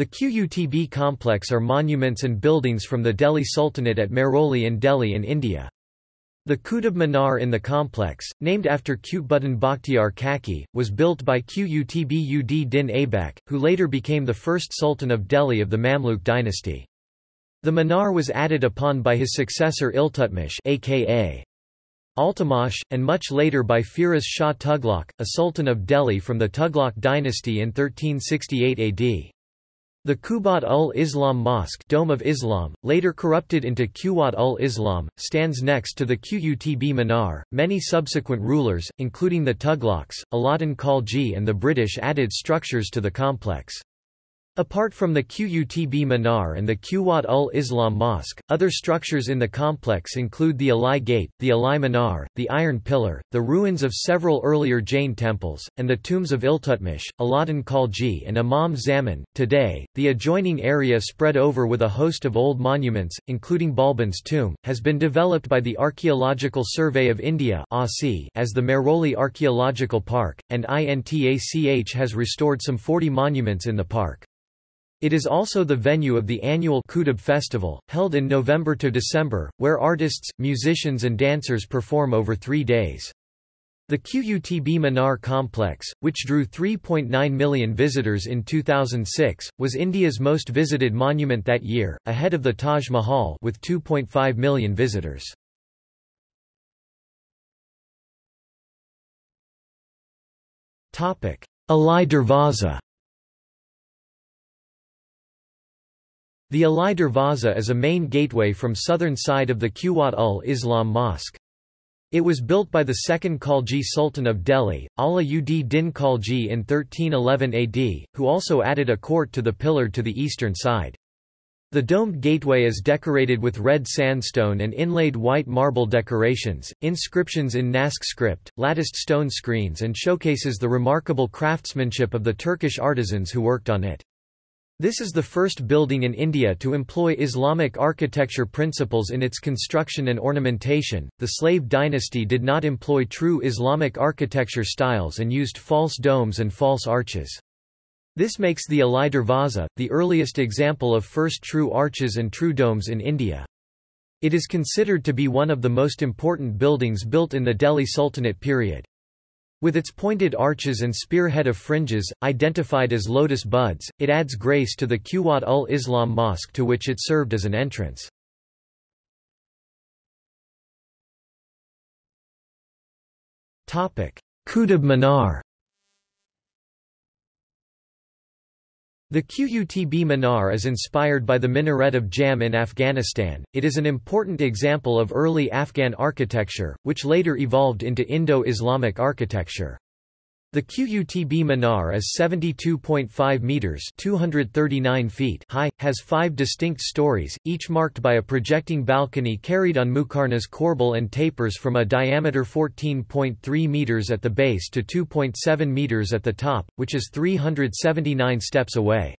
The QUTB complex are monuments and buildings from the Delhi Sultanate at Mehrauli in Delhi in India. The Qutub Minar in the complex, named after Qutbuddin Bakhtiar Kaki, was built by Qutb ud Din Aibak, who later became the first Sultan of Delhi of the Mamluk dynasty. The minar was added upon by his successor Iltutmish aka Altamash, and much later by Firoz Shah Tughlaq, a sultan of Delhi from the Tughlaq dynasty in 1368 AD. The Qubat ul Islam Mosque Dome of Islam, later corrupted into Quwat ul Islam, stands next to the Qutb Minar. Many subsequent rulers, including the Tughlaqs, Alauddin Khalji, and the British added structures to the complex. Apart from the Qutb Minar and the Quwat ul Islam Mosque, other structures in the complex include the Alai Gate, the Alai Minar, the Iron Pillar, the ruins of several earlier Jain temples, and the tombs of Iltutmish, Alauddin Khalji and Imam Zaman. Today, the adjoining area spread over with a host of old monuments, including Balban's tomb, has been developed by the Archaeological Survey of India as the Mehrauli Archaeological Park, and INTACH has restored some 40 monuments in the park. It is also the venue of the annual Qutub Festival, held in November to December, where artists, musicians and dancers perform over three days. The QUTB Minar complex, which drew 3.9 million visitors in 2006, was India's most visited monument that year, ahead of the Taj Mahal with 2.5 million visitors. Alai Darwaza The Alai Darwaza is a main gateway from southern side of the Quwat ul Islam Mosque. It was built by the second Khalji Sultan of Delhi, Ala ud Din Khalji in 1311 AD, who also added a court to the pillar to the eastern side. The domed gateway is decorated with red sandstone and inlaid white marble decorations, inscriptions in Naskh script, latticed stone screens and showcases the remarkable craftsmanship of the Turkish artisans who worked on it. This is the first building in India to employ Islamic architecture principles in its construction and ornamentation. The slave dynasty did not employ true Islamic architecture styles and used false domes and false arches. This makes the Alai Darwaza, the earliest example of first true arches and true domes in India. It is considered to be one of the most important buildings built in the Delhi Sultanate period. With its pointed arches and spearhead of fringes, identified as lotus buds, it adds grace to the Quwat ul Islam mosque to which it served as an entrance. Qutub Minar The Qutb Minar is inspired by the minaret of Jam in Afghanistan. It is an important example of early Afghan architecture, which later evolved into Indo-Islamic architecture. The Qutb Minar is 72.5 meters (239 feet) high, has five distinct stories, each marked by a projecting balcony carried on muqarnas corbel and tapers from a diameter 14.3 meters at the base to 2.7 meters at the top, which is 379 steps away.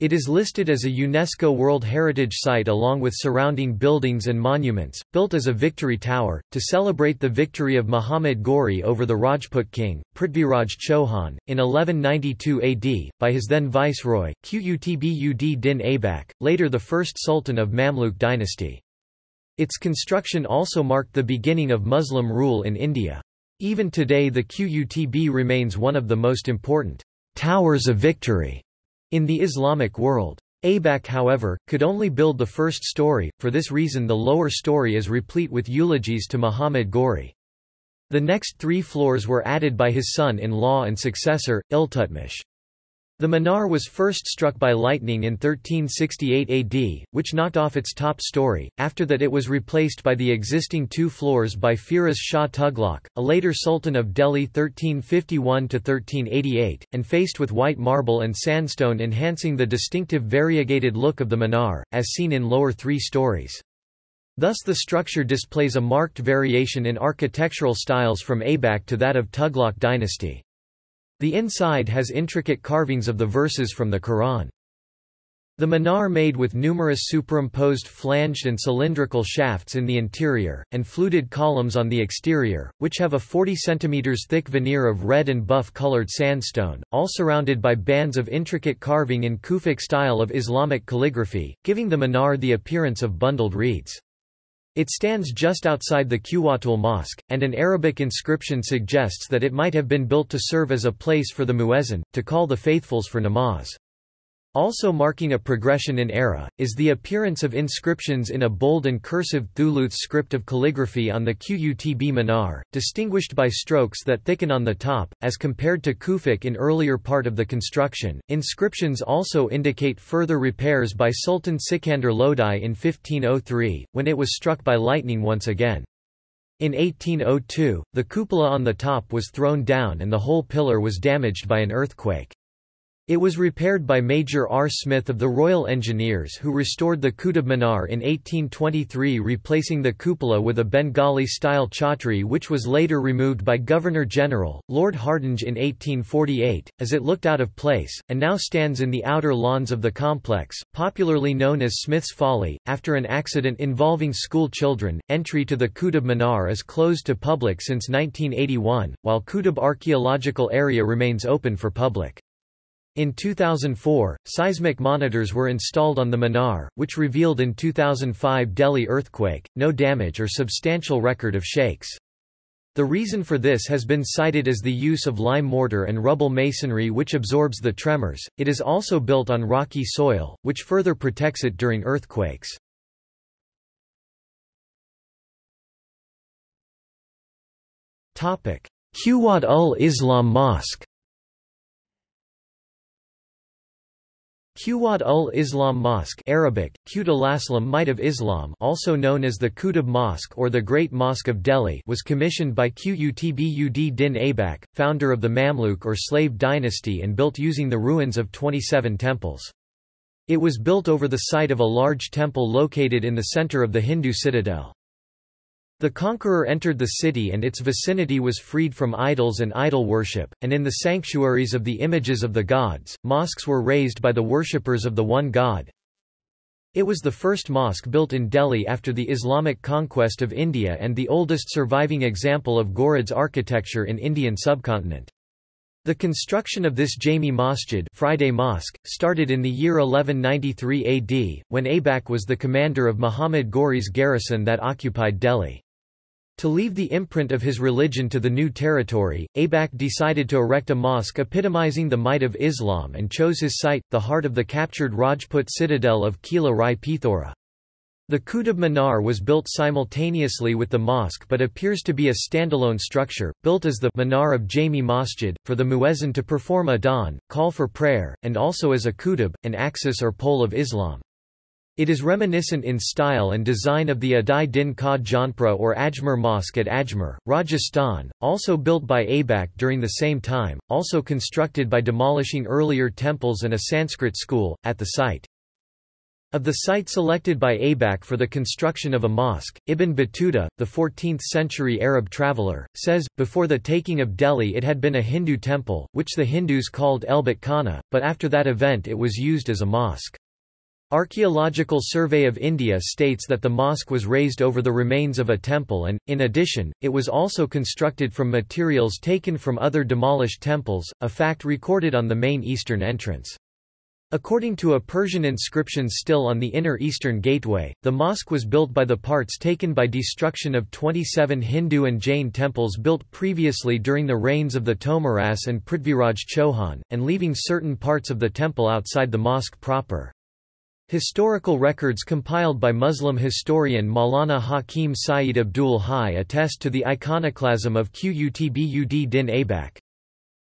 It is listed as a UNESCO World Heritage Site along with surrounding buildings and monuments, built as a victory tower, to celebrate the victory of Muhammad Ghori over the Rajput king, Prithviraj Chauhan, in 1192 AD, by his then viceroy, Qutb ud Din Aibak, later the first sultan of Mamluk dynasty. Its construction also marked the beginning of Muslim rule in India. Even today the Qutb remains one of the most important towers of victory in the Islamic world. Aibak however, could only build the first story, for this reason the lower story is replete with eulogies to Muhammad Ghori. The next three floors were added by his son-in-law and successor, Iltutmish. The minar was first struck by lightning in 1368 AD, which knocked off its top story, after that it was replaced by the existing two floors by Firoz Shah Tughlaq, a later sultan of Delhi 1351–1388, and faced with white marble and sandstone enhancing the distinctive variegated look of the minar, as seen in lower three stories. Thus the structure displays a marked variation in architectural styles from Aibak to that of Tughlaq dynasty. The inside has intricate carvings of the verses from the Quran. The minar made with numerous superimposed flanged and cylindrical shafts in the interior, and fluted columns on the exterior, which have a 40 cm thick veneer of red and buff colored sandstone, all surrounded by bands of intricate carving in Kufic style of Islamic calligraphy, giving the minar the appearance of bundled reeds. It stands just outside the Quwwatul Mosque, and an Arabic inscription suggests that it might have been built to serve as a place for the muezzin, to call the faithfuls for namaz. Also marking a progression in era, is the appearance of inscriptions in a bold and cursive Thuluth script of calligraphy on the Qutb minar, distinguished by strokes that thicken on the top, as compared to Kufic in earlier part of the construction. Inscriptions also indicate further repairs by Sultan Sikandar Lodi in 1503, when it was struck by lightning once again. In 1802, the cupola on the top was thrown down and the whole pillar was damaged by an earthquake. It was repaired by Major R. Smith of the Royal Engineers who restored the Qutb Minar in 1823 replacing the cupola with a Bengali-style chhatri which was later removed by Governor-General, Lord Hardinge in 1848, as it looked out of place, and now stands in the outer lawns of the complex, popularly known as Smith's Folly. After an accident involving school children, entry to the Qutb Minar is closed to public since 1981, while Qutb Archaeological Area remains open for public. In 2004, seismic monitors were installed on the Minar, which revealed in 2005 Delhi earthquake, no damage or substantial record of shakes. The reason for this has been cited as the use of lime mortar and rubble masonry which absorbs the tremors. It is also built on rocky soil, which further protects it during earthquakes. Quwwat ul Islam Mosque Quwwat ul Islam Mosque Arabic, Qut Might of Islam also known as the Qutb Mosque or the Great Mosque of Delhi was commissioned by Qutbud din Aibak, founder of the Mamluk or slave dynasty and built using the ruins of 27 temples. It was built over the site of a large temple located in the center of the Hindu citadel. The conqueror entered the city and its vicinity was freed from idols and idol worship, and in the sanctuaries of the images of the gods, mosques were raised by the worshippers of the one god. It was the first mosque built in Delhi after the Islamic conquest of India and the oldest surviving example of Ghurids architecture in Indian subcontinent. The construction of this Jami Masjid Friday Mosque, started in the year 1193 AD, when Aibak was the commander of Muhammad Ghori's garrison that occupied Delhi. To leave the imprint of his religion to the new territory, Aibak decided to erect a mosque epitomizing the might of Islam and chose his site, the heart of the captured Rajput citadel of Kila Rai Pithora. The Qutb Minar was built simultaneously with the mosque but appears to be a standalone structure, built as the Minar of Jami Masjid, for the muezzin to perform adhan, call for prayer, and also as a qutb, an axis or pole of Islam. It is reminiscent in style and design of the Adhai Din Ka Jhonpra or Ajmer Mosque at Ajmer, Rajasthan, also built by Aibak during the same time, also constructed by demolishing earlier temples and a Sanskrit school, at the site. Of the site selected by Aibak for the construction of a mosque, Ibn Battuta, the 14th-century Arab traveller, says, before the taking of Delhi it had been a Hindu temple, which the Hindus called Elbat Khana, but after that event it was used as a mosque. Archaeological Survey of India states that the mosque was raised over the remains of a temple and, in addition, it was also constructed from materials taken from other demolished temples, a fact recorded on the main eastern entrance. According to a Persian inscription still on the inner eastern gateway, the mosque was built by the parts taken by destruction of 27 Hindu and Jain temples built previously during the reigns of the Tomaras and Prithviraj Chauhan, and leaving certain parts of the temple outside the mosque proper. Historical records compiled by Muslim historian Maulana Hakim Sayyid Abdul Hai attest to the iconoclasm of Qutbud din Aibak.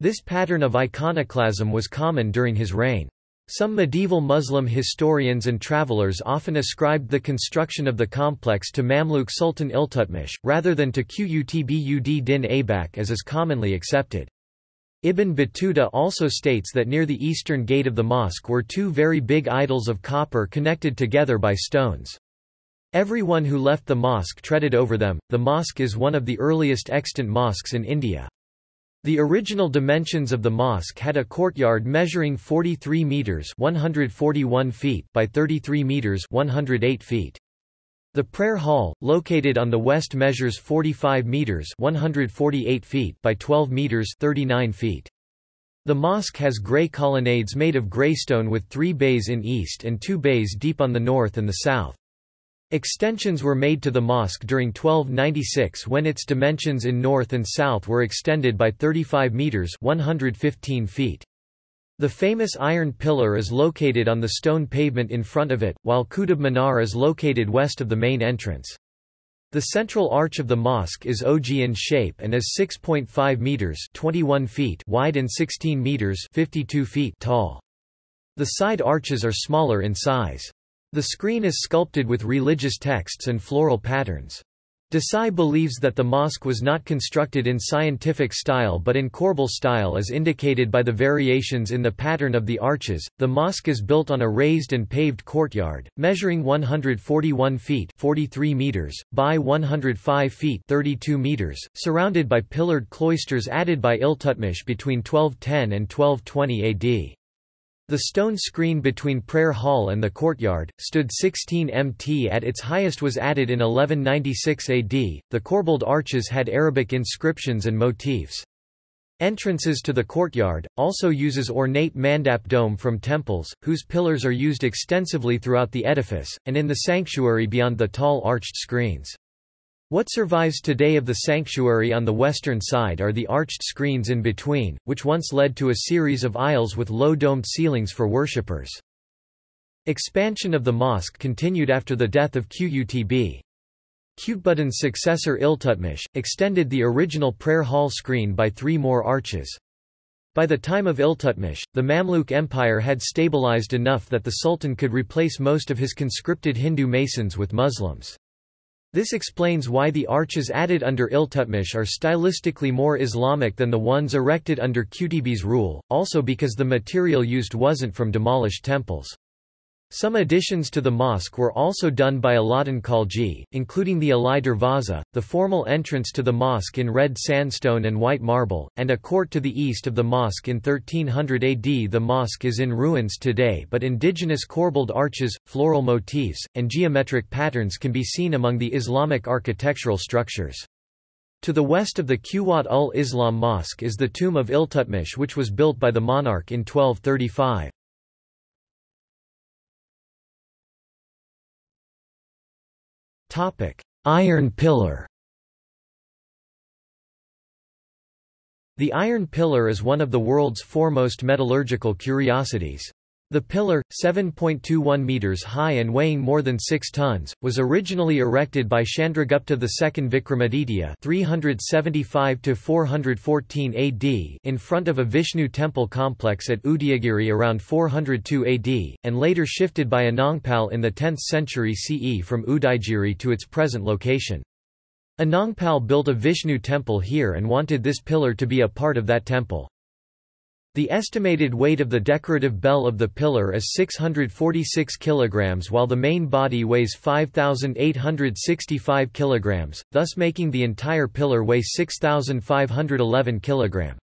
This pattern of iconoclasm was common during his reign. Some medieval Muslim historians and travelers often ascribed the construction of the complex to Mamluk Sultan Iltutmish, rather than to Qutbud din Aibak as is commonly accepted. Ibn Battuta also states that near the eastern gate of the mosque were two very big idols of copper connected together by stones. Everyone who left the mosque treaded over them. The mosque is one of the earliest extant mosques in India. The original dimensions of the mosque had a courtyard measuring 43 meters (141 feet) by 33 meters (108 feet). The prayer hall, located on the west measures 45 meters (148 feet) by 12 meters (39 feet). The mosque has grey colonnades made of greystone with three bays in east and two bays deep on the north and the south. Extensions were made to the mosque during 1296 when its dimensions in north and south were extended by 35 metres 115 feet. The famous iron pillar is located on the stone pavement in front of it, while Qutb Minar is located west of the main entrance. The central arch of the mosque is ogee in shape and is 6.5 meters (21 feet) wide and 16 meters (52 feet) tall. The side arches are smaller in size. The screen is sculpted with religious texts and floral patterns. Desai believes that the mosque was not constructed in scientific style but in corbel style as indicated by the variations in the pattern of the arches. The mosque is built on a raised and paved courtyard, measuring 141 feet 43 meters, by 105 feet 32 meters, surrounded by pillared cloisters added by Iltutmish between 1210 and 1220 AD. The stone screen between Prayer Hall and the courtyard, stood 16 mt at its highest was added in 1196 AD. The corbelled arches had Arabic inscriptions and motifs. Entrances to the courtyard, also uses ornate mandap dome from temples, whose pillars are used extensively throughout the edifice, and in the sanctuary beyond the tall arched screens. What survives today of the sanctuary on the western side are the arched screens in between, which once led to a series of aisles with low domed ceilings for worshippers. Expansion of the mosque continued after the death of Qutb. Qutbuddin's successor Iltutmish, extended the original prayer hall screen by three more arches. By the time of Iltutmish, the Mamluk Empire had stabilized enough that the Sultan could replace most of his conscripted Hindu masons with Muslims. This explains why the arches added under Iltutmish are stylistically more Islamic than the ones erected under Qutb's rule, also because the material used wasn't from demolished temples. Some additions to the mosque were also done by Alauddin Khalji, including the Alai Darwaza, the formal entrance to the mosque in red sandstone and white marble, and a court to the east of the mosque in 1300 AD. The mosque is in ruins today but indigenous corbelled arches, floral motifs, and geometric patterns can be seen among the Islamic architectural structures. To the west of the Quwat ul Islam Mosque is the tomb of Iltutmish which was built by the monarch in 1235. Iron Pillar The Iron Pillar is one of the world's foremost metallurgical curiosities. The pillar, 7.21 meters high and weighing more than 6 tons, was originally erected by Chandragupta II Vikramaditya 375 414 AD in front of a Vishnu temple complex at Udayagiri around 402 AD, and later shifted by Anangpal in the 10th century CE from Udayagiri to its present location. Anangpal built a Vishnu temple here and wanted this pillar to be a part of that temple. The estimated weight of the decorative bell of the pillar is 646 kg while the main body weighs 5,865 kg, thus making the entire pillar weigh 6,511 kg.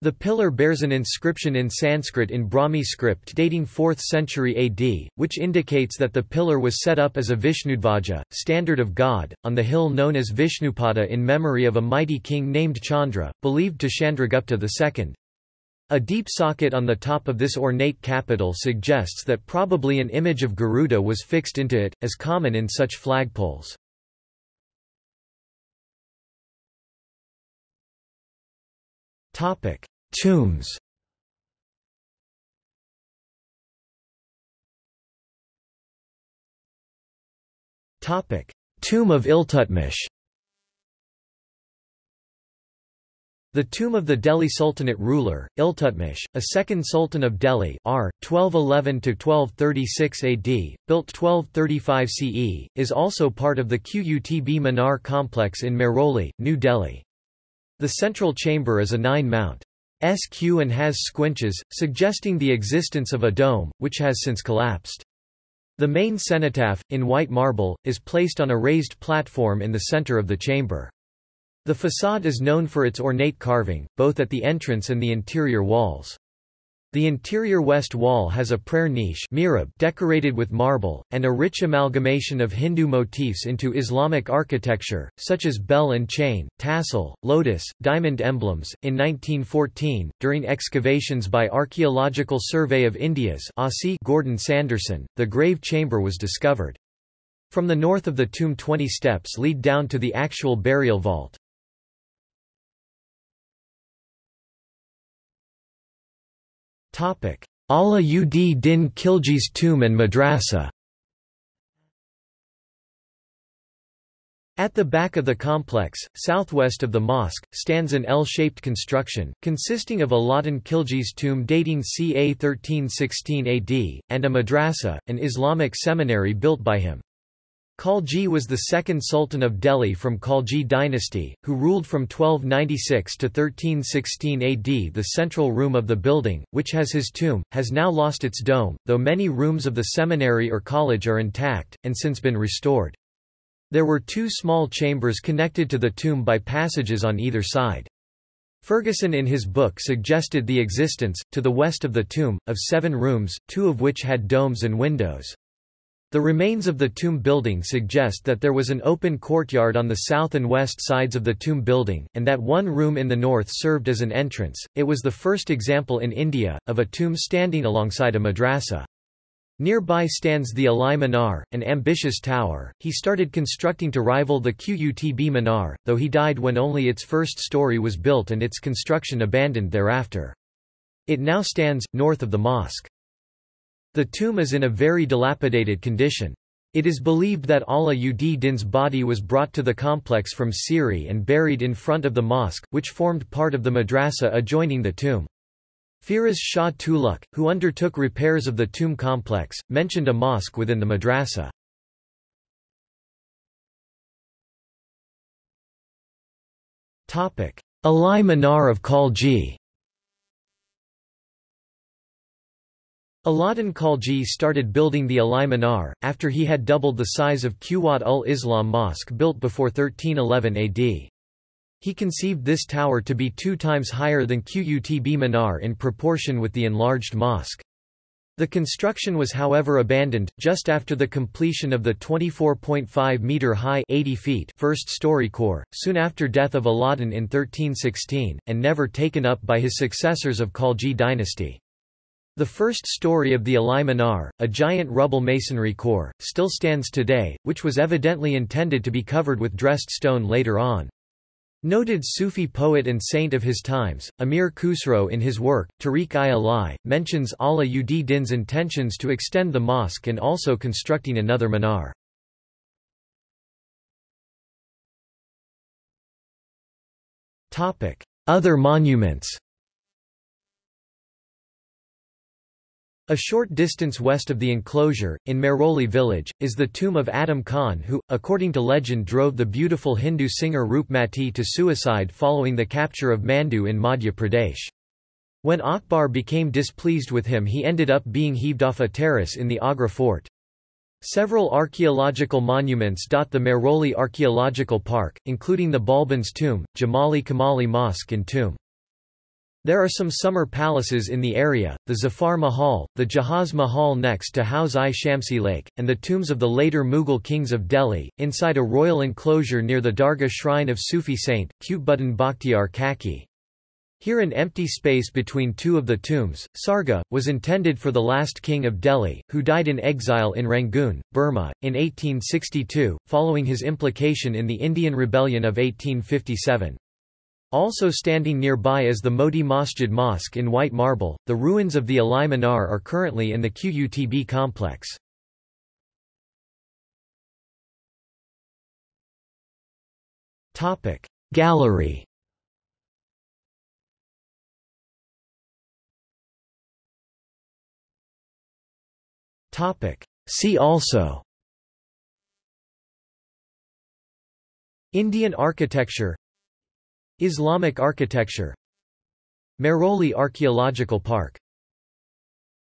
The pillar bears an inscription in Sanskrit in Brahmi script dating 4th century AD, which indicates that the pillar was set up as a Vishnudvaja, standard of God, on the hill known as Vishnupada in memory of a mighty king named Chandra, believed to Chandragupta II. A deep socket on the top of this ornate capital suggests that probably an image of Garuda was fixed into it, as common in such flagpoles. Topic: Tombs Topic: Tomb of Iltutmish The tomb of the Delhi Sultanate ruler, Iltutmish, a second sultan of Delhi r. 1211–1236 AD, built 1235 CE, is also part of the Qutb Minar complex in Mehrauli, New Delhi. The central chamber is a nine-mount SQ and has squinches, suggesting the existence of a dome, which has since collapsed. The main cenotaph, in white marble, is placed on a raised platform in the center of the chamber. The facade is known for its ornate carving, both at the entrance and the interior walls. The interior west wall has a prayer niche decorated with marble, and a rich amalgamation of Hindu motifs into Islamic architecture, such as bell and chain, tassel, lotus, diamond emblems. In 1914, during excavations by Archaeological Survey of India's Gordon Sanderson, the grave chamber was discovered. From the north of the tomb 20 steps lead down to the actual burial vault. Ala ud Din Khilji's tomb and madrasa At the back of the complex, southwest of the mosque, stands an L-shaped construction, consisting of Alauddin Khilji's tomb dating ca 1316 AD, and a madrasa, an Islamic seminary built by him. Khalji was the second sultan of Delhi from Khalji dynasty, who ruled from 1296 to 1316 AD. The central room of the building, which has his tomb, has now lost its dome, though many rooms of the seminary or college are intact, and since been restored. There were two small chambers connected to the tomb by passages on either side. Fergusson in his book suggested the existence, to the west of the tomb, of seven rooms, two of which had domes and windows. The remains of the tomb building suggest that there was an open courtyard on the south and west sides of the tomb building, and that one room in the north served as an entrance. It was the first example in India, of a tomb standing alongside a madrasa. Nearby stands the Alai Minar, an ambitious tower. He started constructing to rival the Qutb Minar, though he died when only its first story was built and its construction abandoned thereafter. It now stands, north of the mosque. The tomb is in a very dilapidated condition. It is believed that Ala ud Din's body was brought to the complex from Siri and buried in front of the mosque, which formed part of the madrasa adjoining the tomb. Firoz Shah Tughlaq, who undertook repairs of the tomb complex, mentioned a mosque within the madrasa. Ali Minar of Khalji Alauddin Khalji started building the Ali Minar, after he had doubled the size of Quwat ul Islam Mosque built before 1311 AD. He conceived this tower to be two times higher than Qutb Minar in proportion with the enlarged mosque. The construction was however abandoned, just after the completion of the 24.5-metre-high first-story core, soon after death of Alauddin in 1316, and never taken up by his successors of Khalji dynasty. The first story of the Ali Minar, a giant rubble masonry core, still stands today, which was evidently intended to be covered with dressed stone later on. Noted Sufi poet and saint of his times, Amir Khusro in his work, Tarikh-i-Alai, mentions Ala ud Din's intentions to extend the mosque and also constructing another minar. Other monuments A short distance west of the enclosure, in Mehrauli village, is the tomb of Adham Khan who, according to legend drove the beautiful Hindu singer Roopmati to suicide following the capture of Mandu in Madhya Pradesh. When Akbar became displeased with him he ended up being heaved off a terrace in the Agra fort. Several archaeological monuments dot the Mehrauli Archaeological Park, including the Balbans tomb, Jamali Kamali Mosque and tomb. There are some summer palaces in the area, the Zafar Mahal, the Jahaz Mahal next to Hauz-i-Shamsi Lake, and the tombs of the later Mughal kings of Delhi, inside a royal enclosure near the Dargah shrine of Sufi saint, Qutbuddin Bakhtiar Kaki. Here an empty space between two of the tombs, Sarga, was intended for the last king of Delhi, who died in exile in Rangoon, Burma, in 1862, following his implication in the Indian Rebellion of 1857. Also standing nearby is the Moti Masjid Mosque in white marble. The ruins of the Ali Minar are currently in the Qutb complex. Topic Gallery Topic See also Indian architecture Islamic architecture. Mehrauli Archaeological Park